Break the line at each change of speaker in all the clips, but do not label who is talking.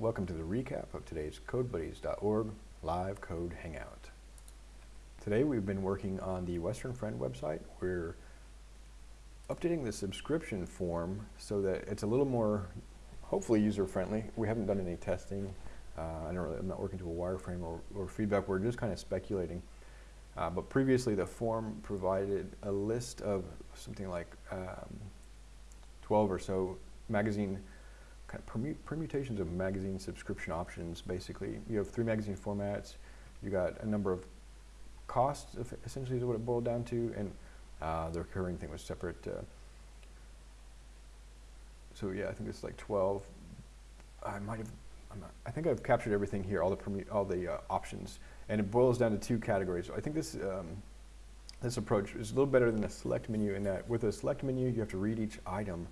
Welcome to the recap of today's CodeBuddies.org live code hangout. Today we've been working on the Western Friend website. We're updating the subscription form so that it's a little more, hopefully user-friendly. We haven't done any testing. Uh, I don't really, I'm not working to a wireframe or, or feedback. We're just kind of speculating. Uh, but previously the form provided a list of something like um, 12 or so magazine kind of permu permutations of magazine subscription options. Basically, you have three magazine formats. You got a number of costs, essentially, is what it boiled down to, and uh, the recurring thing was separate. Uh, so yeah, I think it's like 12. I might have. i think I've captured everything here, all the all the uh, options, and it boils down to two categories. So I think this. Um, this approach is a little better than a select menu in that with a select menu you have to read each item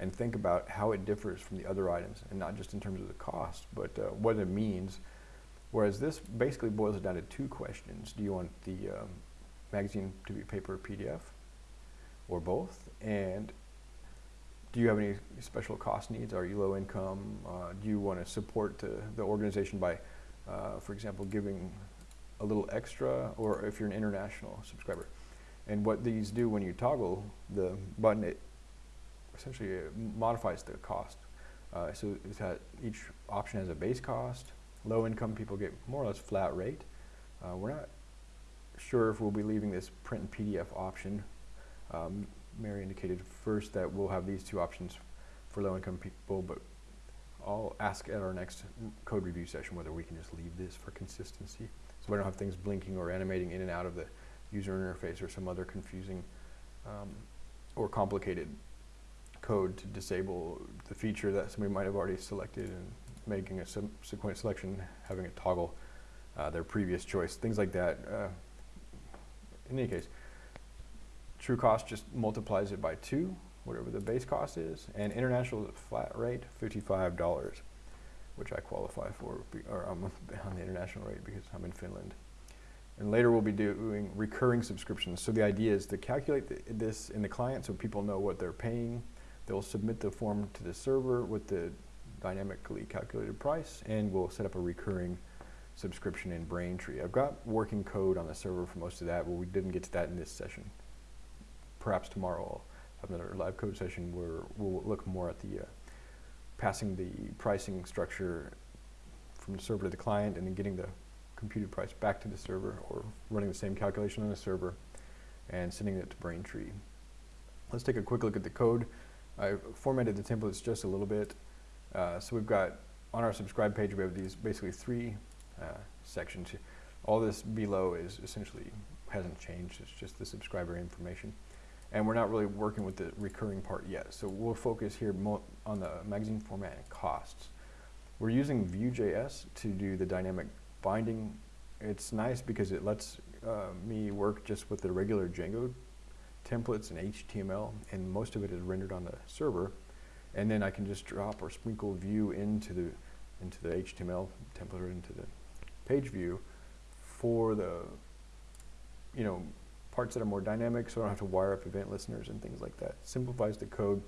and think about how it differs from the other items, and not just in terms of the cost, but uh, what it means. Whereas this basically boils it down to two questions. Do you want the um, magazine to be paper or PDF, or both? And do you have any special cost needs? Are you low income? Uh, do you want to support uh, the organization by, uh, for example, giving a little extra, or if you're an international subscriber? And what these do when you toggle the button, it essentially modifies the cost. Uh, so that each option has a base cost. Low income people get more or less flat rate. Uh, we're not sure if we'll be leaving this print and PDF option. Um, Mary indicated first that we'll have these two options for low income people, but I'll ask at our next code review session whether we can just leave this for consistency. So we don't have things blinking or animating in and out of the user interface or some other confusing um, or complicated code to disable the feature that somebody might have already selected and making a subsequent selection, having it toggle uh, their previous choice, things like that. Uh, in any case, true cost just multiplies it by two, whatever the base cost is, and international flat rate, $55, which I qualify for, or I'm on the international rate because I'm in Finland. And later we'll be doing recurring subscriptions. So the idea is to calculate this in the client so people know what they're paying They'll submit the form to the server with the dynamically calculated price and we'll set up a recurring subscription in Braintree. I've got working code on the server for most of that, but we didn't get to that in this session. Perhaps tomorrow I'll have another live code session where we'll look more at the uh, passing the pricing structure from the server to the client and then getting the computed price back to the server or running the same calculation on the server and sending it to Braintree. Let's take a quick look at the code. I formatted the templates just a little bit. Uh, so we've got, on our subscribe page, we have these basically three uh, sections. All this below is essentially hasn't changed. It's just the subscriber information. And we're not really working with the recurring part yet. So we'll focus here on the magazine format and costs. We're using Vue.js to do the dynamic binding. It's nice because it lets uh, me work just with the regular Django templates and HTML, and most of it is rendered on the server. And then I can just drop or sprinkle Vue into the into the HTML template or into the page view for the you know parts that are more dynamic, so I don't have to wire up event listeners and things like that. Simplifies the code.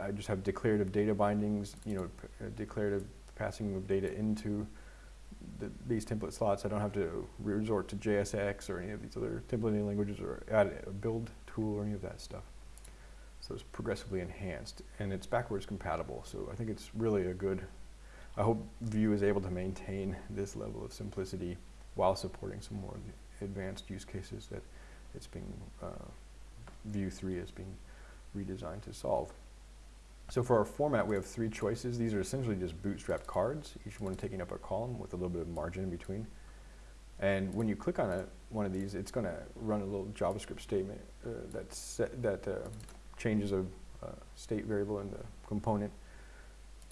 I just have declarative data bindings, you know, uh, declarative passing of data into the, these template slots, I don't have to resort to JSX or any of these other templating languages or add a build tool or any of that stuff. So it's progressively enhanced and it's backwards compatible. So I think it's really a good, I hope Vue is able to maintain this level of simplicity while supporting some more advanced use cases that it's being, uh, Vue 3 is being redesigned to solve. So for our format, we have three choices. These are essentially just bootstrap cards, each one taking up a column with a little bit of margin in between. And when you click on a, one of these, it's going to run a little JavaScript statement uh, that, set, that uh, changes a uh, state variable in the component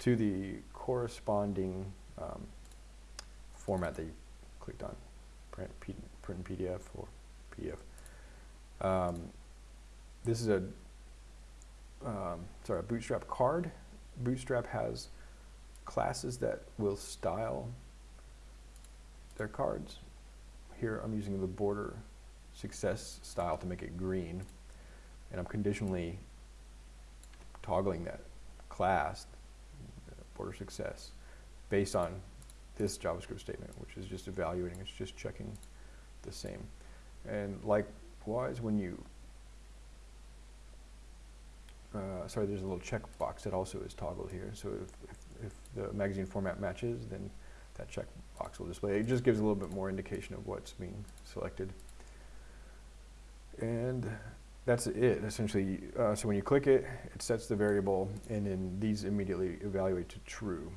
to the corresponding um, format that you clicked on, print, print PDF or PDF. Um, this is a um, sorry, a Bootstrap card. Bootstrap has classes that will style their cards. Here I'm using the border success style to make it green and I'm conditionally toggling that class, border success, based on this JavaScript statement, which is just evaluating, it's just checking the same. And likewise, when you, uh, sorry, there's a little checkbox that also is toggled here. So if, if, if the magazine format matches, then that checkbox will display. It just gives a little bit more indication of what's being selected. And that's it, essentially. Uh, so when you click it, it sets the variable, and then these immediately evaluate to true.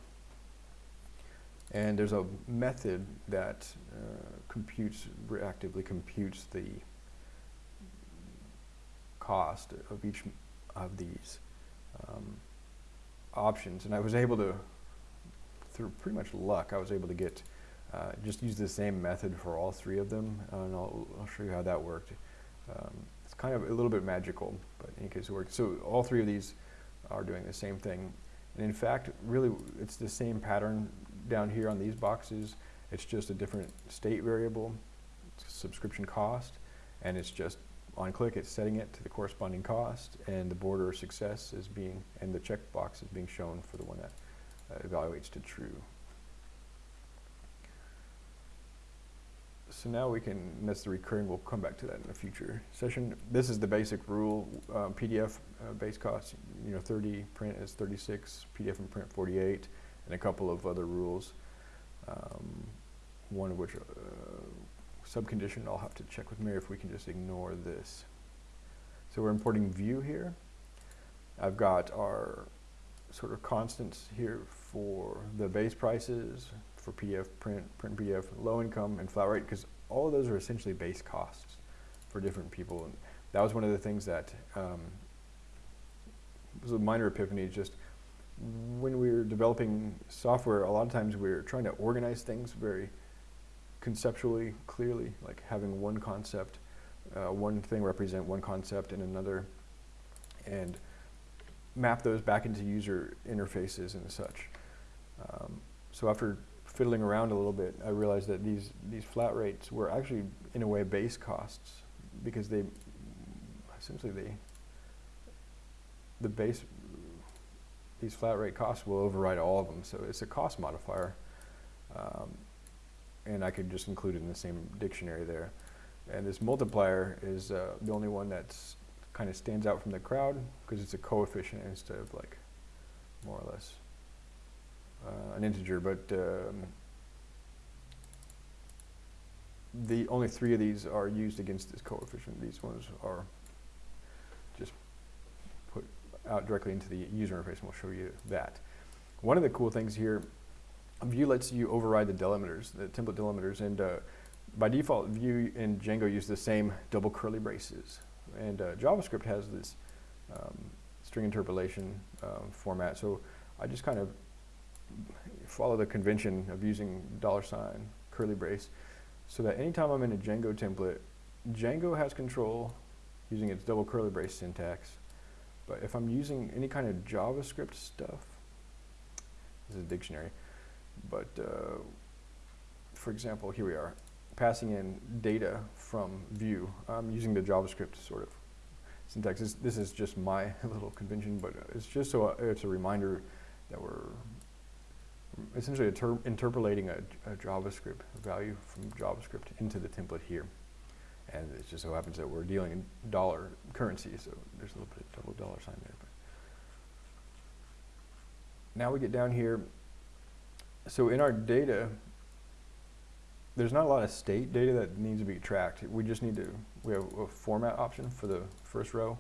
And there's a method that uh, computes, reactively computes the cost of each of these um, options. And I was able to, through pretty much luck, I was able to get, uh, just use the same method for all three of them. and I'll, I'll show you how that worked. Um, it's kind of a little bit magical, but in any case it worked. So all three of these are doing the same thing. And in fact, really, it's the same pattern down here on these boxes. It's just a different state variable, subscription cost, and it's just on click, it's setting it to the corresponding cost, and the border success is being, and the checkbox is being shown for the one that uh, evaluates to true. So now we can, that's the recurring, we'll come back to that in a future session. This is the basic rule, um, PDF uh, base cost, you know, 30, print is 36, PDF and print 48, and a couple of other rules. Um, one of which, uh, subcondition, I'll have to check with Mary if we can just ignore this. So we're importing Vue here. I've got our sort of constants here for the base prices, for PF, print, print PF, low income, and flat rate, because all of those are essentially base costs for different people. And that was one of the things that um, was a minor epiphany, just when we were developing software, a lot of times we are trying to organize things very conceptually clearly, like having one concept, uh, one thing represent one concept and another, and map those back into user interfaces and such. Um, so after fiddling around a little bit, I realized that these, these flat rates were actually, in a way, base costs because they, essentially they, the base, these flat rate costs will override all of them. So it's a cost modifier. Um, and I could just include it in the same dictionary there. And this multiplier is uh, the only one that's kind of stands out from the crowd because it's a coefficient instead of like more or less uh, an integer. But um, the only three of these are used against this coefficient. These ones are just put out directly into the user interface, and we'll show you that. One of the cool things here Vue lets you override the delimiters, the template delimiters, and uh, by default, Vue and Django use the same double curly braces. And uh, JavaScript has this um, string interpolation um, format, so I just kind of follow the convention of using dollar sign, curly brace, so that anytime I'm in a Django template, Django has control using its double curly brace syntax. But if I'm using any kind of JavaScript stuff, this is a dictionary, but uh, for example, here we are, passing in data from. I'm using the JavaScript sort of syntax. This, this is just my little convention, but it's just so uh, it's a reminder that we're essentially interpolating a, a, JavaScript value from JavaScript into the template here. And it just so happens that we're dealing in dollar currency, so there's a little bit of double dollar sign there. But now we get down here so in our data, there's not a lot of state data that needs to be tracked. We just need to, we have a format option for the first row,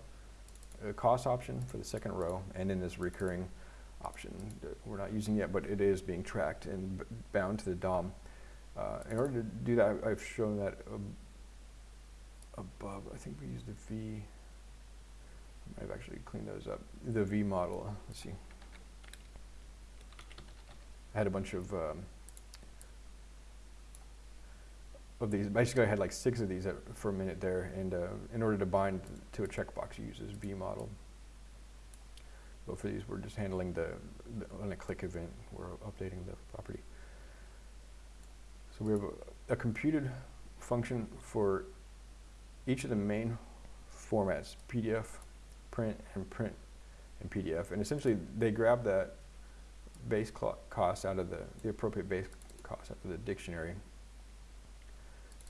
a cost option for the second row, and then this recurring option that we're not using yet, but it is being tracked and bound to the DOM. Uh, in order to do that, I've shown that above. I think we used the V. I might have actually cleaned those up. The v-model. Let's see. I had a bunch of um, of these. Basically, I had like six of these at, for a minute there, and uh, in order to bind to a checkbox, you use this v-model. But for these, we're just handling the, the on a click event, we're updating the property. So we have a, a computed function for each of the main formats, PDF, print, and print and PDF. And essentially, they grab that base cost out of the, the appropriate base cost out of the dictionary.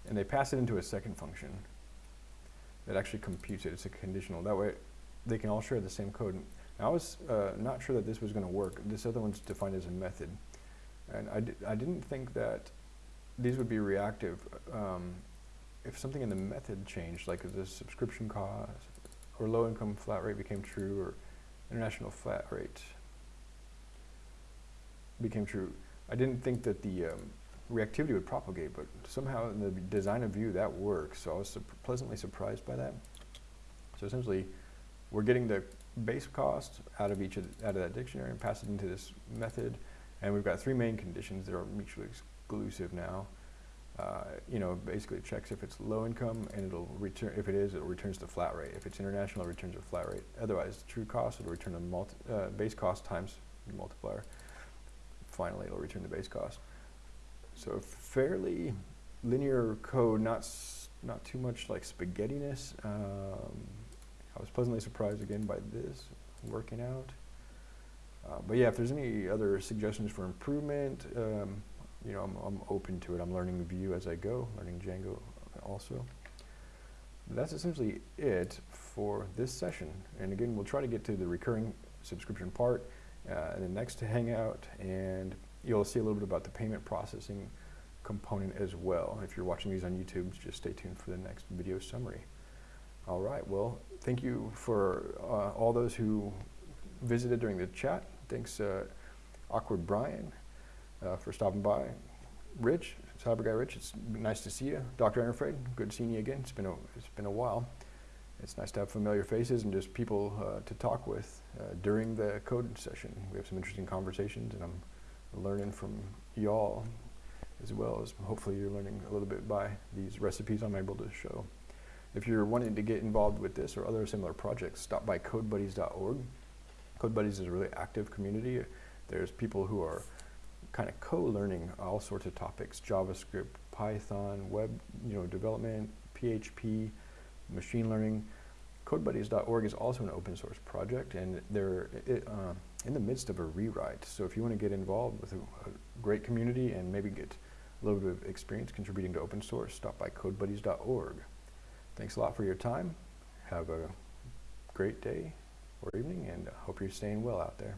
And they pass it into a second function that actually computes it. It's a conditional. That way, they can all share the same code. Now, I was uh, not sure that this was going to work. This other one's defined as a method. And I, di- I didn't think that these would be reactive. Um, if something in the method changed, like the subscription cost or low income flat rate became true or international flat rate became true, I didn't think that the um, reactivity would propagate, but somehow in the design of Vue that works. So I was sup- pleasantly surprised by that. So essentially, we're getting the base cost out of each of the, out of that dictionary and pass it into this method, and we've got three main conditions that are mutually exclusive now. Uh, you know, basically it checks if it's low income, and it'll return. If it is, it returns the flat rate. If it's international, it returns a flat rate. Otherwise, true cost it'll return multi, uh, base cost times the multiplier. Finally, it'll return the base cost. So fairly linear code, not not too much like spaghettiness. Um, I was pleasantly surprised again by this working out. Uh, but yeah, if there's any other suggestions for improvement, um, you know, I'm, I'm open to it. I'm learning Vue as I go, learning Django also. That's essentially it for this session. And again, we'll try to get to the recurring subscription part uh, in the next Hangout, and you'll see a little bit about the payment processing component as well. If you're watching these on YouTube, just stay tuned for the next video summary. All right, well, thank you for uh, all those who visited during the chat. Thanks, uh, Awkward Brian, uh, for stopping by. Rich, Cyber Guy Rich, it's nice to see you. Dr. Ennerfred, good seeing you again. It's been a, it's been a while. It's nice to have familiar faces and just people uh, to talk with uh, during the code session. We have some interesting conversations, and I'm learning from y'all as well as hopefully you're learning a little bit by these recipes I'm able to show. If you're wanting to get involved with this or other similar projects, stop by codebuddies.org. CodeBuddies is a really active community. There's people who are kind of co-learning all sorts of topics: JavaScript, Python, web, you know, development, PHP, machine learning. CodeBuddies.org is also an open source project, and they're i uh, in the midst of a rewrite. So if you want to get involved with a, a great community and maybe get a little bit of experience contributing to open source, stop by CodeBuddies.org. Thanks a lot for your time. Have a great day or evening, and hope you're staying well out there.